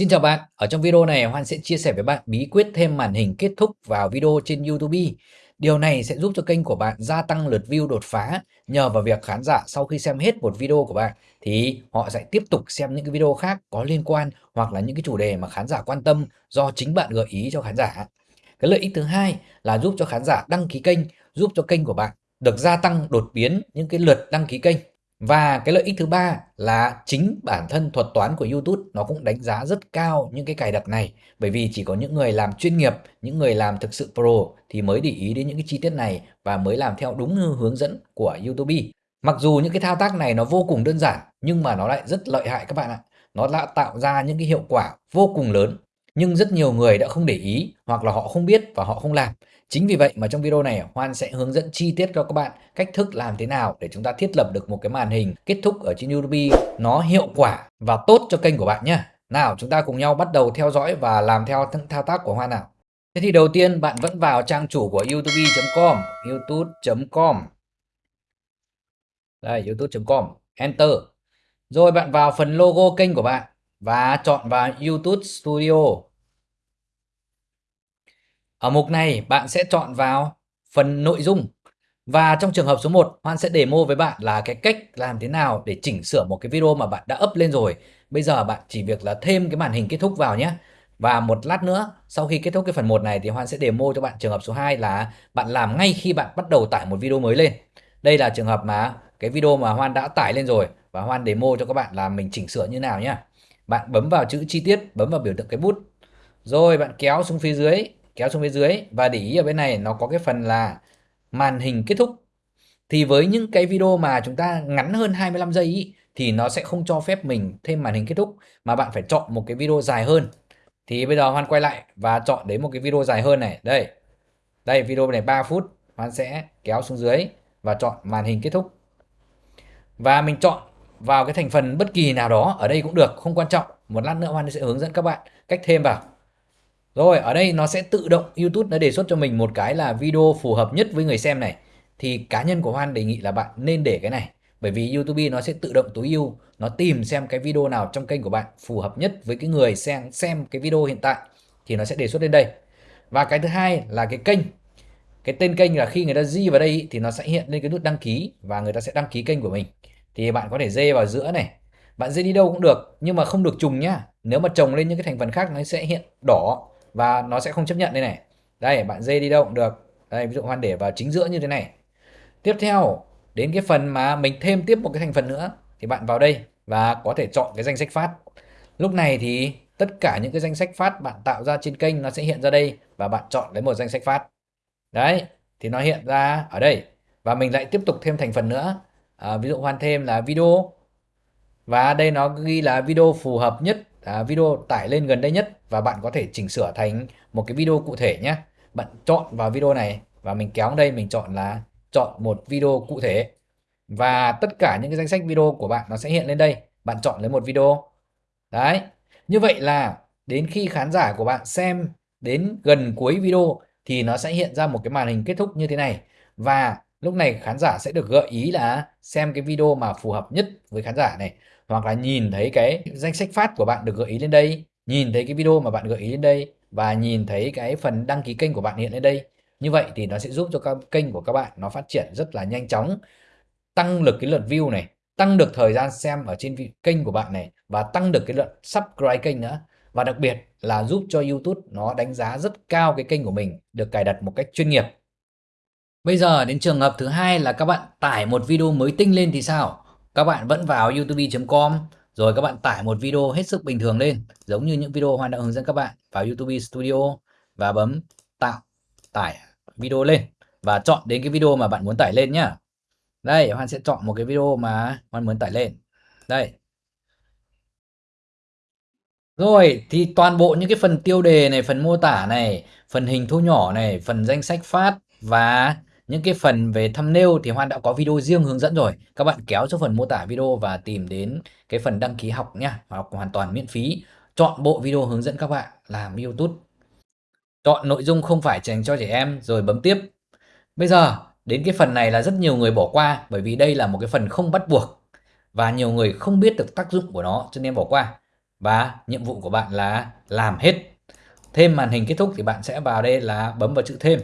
Xin chào bạn, ở trong video này Hoan sẽ chia sẻ với bạn bí quyết thêm màn hình kết thúc vào video trên YouTube. Điều này sẽ giúp cho kênh của bạn gia tăng lượt view đột phá nhờ vào việc khán giả sau khi xem hết một video của bạn thì họ sẽ tiếp tục xem những cái video khác có liên quan hoặc là những cái chủ đề mà khán giả quan tâm do chính bạn gợi ý cho khán giả. Cái lợi ích thứ hai là giúp cho khán giả đăng ký kênh, giúp cho kênh của bạn được gia tăng đột biến những cái lượt đăng ký kênh và cái lợi ích thứ ba là chính bản thân thuật toán của YouTube nó cũng đánh giá rất cao những cái cài đặt này bởi vì chỉ có những người làm chuyên nghiệp, những người làm thực sự pro thì mới để ý đến những cái chi tiết này và mới làm theo đúng hướng dẫn của YouTube. Mặc dù những cái thao tác này nó vô cùng đơn giản nhưng mà nó lại rất lợi hại các bạn ạ. Nó đã tạo ra những cái hiệu quả vô cùng lớn nhưng rất nhiều người đã không để ý hoặc là họ không biết và họ không làm. Chính vì vậy mà trong video này, Hoan sẽ hướng dẫn chi tiết cho các bạn cách thức làm thế nào để chúng ta thiết lập được một cái màn hình kết thúc ở trên YouTube nó hiệu quả và tốt cho kênh của bạn nhé. Nào, chúng ta cùng nhau bắt đầu theo dõi và làm theo thao tác của Hoan nào. Thế thì đầu tiên bạn vẫn vào trang chủ của youtube.com youtube.com Đây youtube.com Enter Rồi bạn vào phần logo kênh của bạn và chọn vào YouTube Studio ở mục này, bạn sẽ chọn vào phần nội dung và trong trường hợp số 1 Hoan sẽ demo với bạn là cái cách làm thế nào để chỉnh sửa một cái video mà bạn đã up lên rồi. Bây giờ bạn chỉ việc là thêm cái màn hình kết thúc vào nhé. Và một lát nữa, sau khi kết thúc cái phần 1 này thì Hoan sẽ demo cho bạn trường hợp số 2 là bạn làm ngay khi bạn bắt đầu tải một video mới lên. Đây là trường hợp mà cái video mà Hoan đã tải lên rồi và Hoan demo cho các bạn là mình chỉnh sửa như nào nhé. Bạn bấm vào chữ chi tiết, bấm vào biểu tượng cái bút. Rồi bạn kéo xuống phía dưới kéo xuống phía dưới. Và để ý ở bên này nó có cái phần là màn hình kết thúc. Thì với những cái video mà chúng ta ngắn hơn 25 giây ý, thì nó sẽ không cho phép mình thêm màn hình kết thúc mà bạn phải chọn một cái video dài hơn. Thì bây giờ Hoan quay lại và chọn đến một cái video dài hơn này. Đây đây video này 3 phút. Hoan sẽ kéo xuống dưới và chọn màn hình kết thúc. Và mình chọn vào cái thành phần bất kỳ nào đó ở đây cũng được không quan trọng một lát nữa Hoan sẽ hướng dẫn các bạn cách thêm vào rồi ở đây nó sẽ tự động YouTube nó đề xuất cho mình một cái là video phù hợp nhất với người xem này. Thì cá nhân của Hoan đề nghị là bạn nên để cái này. Bởi vì YouTube nó sẽ tự động tối ưu, nó tìm xem cái video nào trong kênh của bạn phù hợp nhất với cái người xem xem cái video hiện tại thì nó sẽ đề xuất lên đây. Và cái thứ hai là cái kênh. Cái tên kênh là khi người ta di vào đây thì nó sẽ hiện lên cái nút đăng ký và người ta sẽ đăng ký kênh của mình. Thì bạn có thể dê vào giữa này. Bạn dê đi đâu cũng được, nhưng mà không được trùng nhá. Nếu mà trồng lên những cái thành phần khác, nó sẽ hiện đỏ và nó sẽ không chấp nhận đây này. Đây, bạn dê đi đâu cũng được. Đây, ví dụ hoan để vào chính giữa như thế này. Tiếp theo, đến cái phần mà mình thêm tiếp một cái thành phần nữa, thì bạn vào đây và có thể chọn cái danh sách phát. Lúc này thì tất cả những cái danh sách phát bạn tạo ra trên kênh nó sẽ hiện ra đây và bạn chọn lấy một danh sách phát. Đấy, thì nó hiện ra ở đây. Và mình lại tiếp tục thêm thành phần nữa à, ví dụ hoàn thêm là video. Và đây nó ghi là video phù hợp nhất à, video tải lên gần đây nhất và bạn có thể chỉnh sửa thành một cái video cụ thể nhé. Bạn chọn vào video này và mình kéo đây mình chọn là chọn một video cụ thể. Và tất cả những cái danh sách video của bạn nó sẽ hiện lên đây. Bạn chọn lấy một video. Đấy. Như vậy là đến khi khán giả của bạn xem đến gần cuối video thì nó sẽ hiện ra một cái màn hình kết thúc như thế này. Và lúc này khán giả sẽ được gợi ý là xem cái video mà phù hợp nhất với khán giả này. Hoặc là nhìn thấy cái danh sách phát của bạn được gợi ý lên đây, nhìn thấy cái video mà bạn gợi ý lên đây và nhìn thấy cái phần đăng ký kênh của bạn hiện lên đây. Như vậy thì nó sẽ giúp cho các kênh của các bạn nó phát triển rất là nhanh chóng, tăng được cái lượt view này, tăng được thời gian xem ở trên kênh của bạn này và tăng được cái lượt subscribe kênh nữa. Và đặc biệt là giúp cho YouTube nó đánh giá rất cao cái kênh của mình được cài đặt một cách chuyên nghiệp. Bây giờ đến trường hợp thứ hai là các bạn tải một video mới tinh lên thì sao? Các bạn vẫn vào youtube.com rồi các bạn tải một video hết sức bình thường lên giống như những video Hoan đã hướng dẫn các bạn vào YouTube Studio và bấm tạo tải video lên và chọn đến cái video mà bạn muốn tải lên nhá. Đây, Hoan sẽ chọn một cái video mà Hoan muốn tải lên. Đây. Rồi, thì toàn bộ những cái phần tiêu đề này, phần mô tả này, phần hình thu nhỏ này, phần danh sách phát và những cái phần về thumbnail thì Hoan đã có video riêng hướng dẫn rồi. Các bạn kéo xuống phần mô tả video và tìm đến cái phần đăng ký học nha. Học hoàn toàn miễn phí. Chọn bộ video hướng dẫn các bạn làm YouTube. Chọn nội dung không phải dành cho trẻ em, rồi bấm tiếp. Bây giờ, đến cái phần này là rất nhiều người bỏ qua, bởi vì đây là một cái phần không bắt buộc, và nhiều người không biết được tác dụng của nó, cho nên bỏ qua. và nhiệm vụ của bạn là làm hết. Thêm màn hình kết thúc thì bạn sẽ vào đây là bấm vào chữ thêm.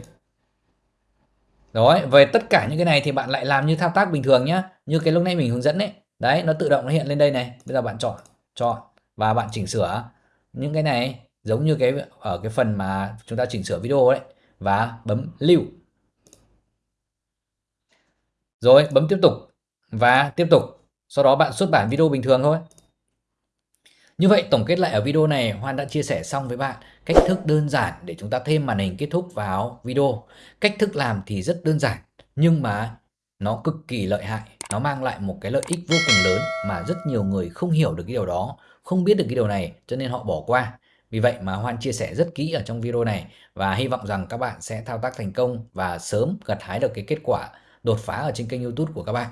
Rồi, về tất cả những cái này thì bạn lại làm như thao tác bình thường nhé. Như cái lúc nãy mình hướng dẫn đấy. Đấy, nó tự động nó hiện lên đây này. Bây giờ bạn chọn, chọn và bạn chỉnh sửa những cái này giống như cái ở cái phần mà chúng ta chỉnh sửa video đấy và bấm lưu. Rồi, bấm tiếp tục và tiếp tục. Sau đó bạn xuất bản video bình thường thôi. Như vậy tổng kết lại ở video này Hoan đã chia sẻ xong với bạn cách thức đơn giản để chúng ta thêm màn hình kết thúc vào video. Cách thức làm thì rất đơn giản nhưng mà nó cực kỳ lợi hại. Nó mang lại một cái lợi ích vô cùng lớn mà rất nhiều người không hiểu được cái điều đó, không biết được cái điều này cho nên họ bỏ qua. Vì vậy mà Hoan chia sẻ rất kỹ ở trong video này và hy vọng rằng các bạn sẽ thao tác thành công và sớm gặt hái được cái kết quả đột phá ở trên kênh YouTube của các bạn.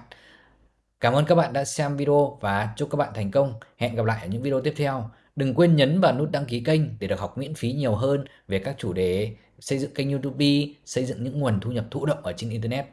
Cảm ơn các bạn đã xem video và chúc các bạn thành công. Hẹn gặp lại ở những video tiếp theo. Đừng quên nhấn vào nút đăng ký kênh để được học miễn phí nhiều hơn về các chủ đề xây dựng kênh YouTube, xây dựng những nguồn thu nhập thụ động ở trên Internet.